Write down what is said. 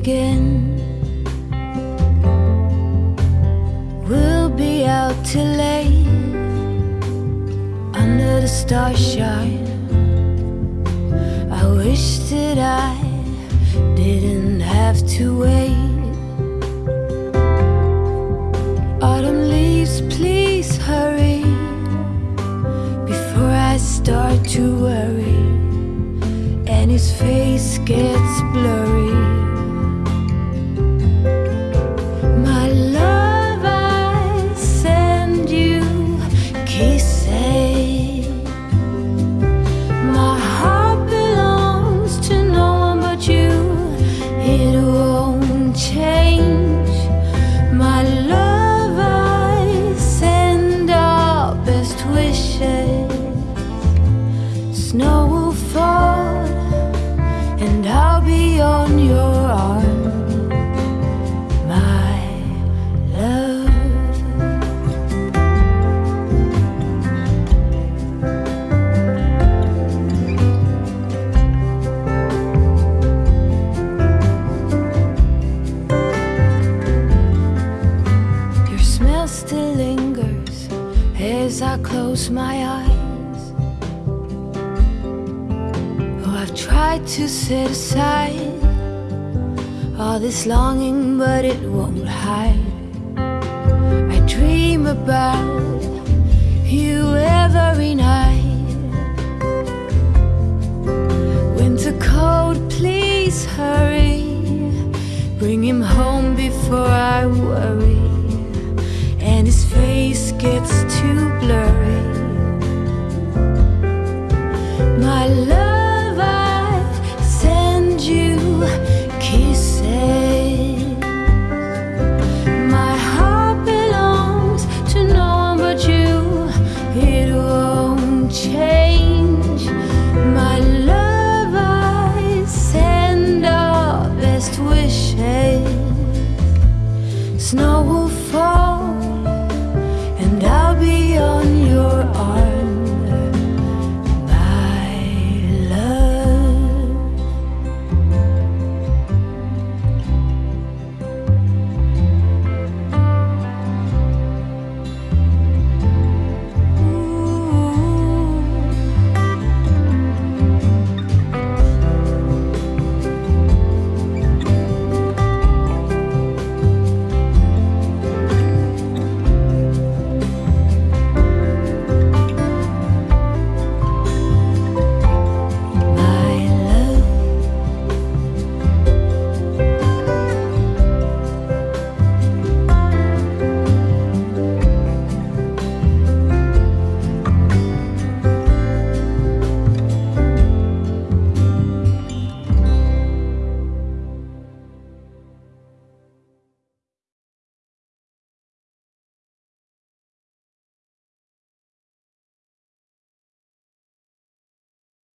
again. We'll be out till late under the starshine. I wish that I didn't have to wait. Autumn leaves, please hurry before I start to worry and his face gets Snow will fall, and I'll be on your arm, my love. Your smell still lingers as I close my eyes. tried to set aside all this longing, but it won't hide. I dream about you every night. Winter cold, please hurry. Bring him home before I worry, and his face gets too blurry.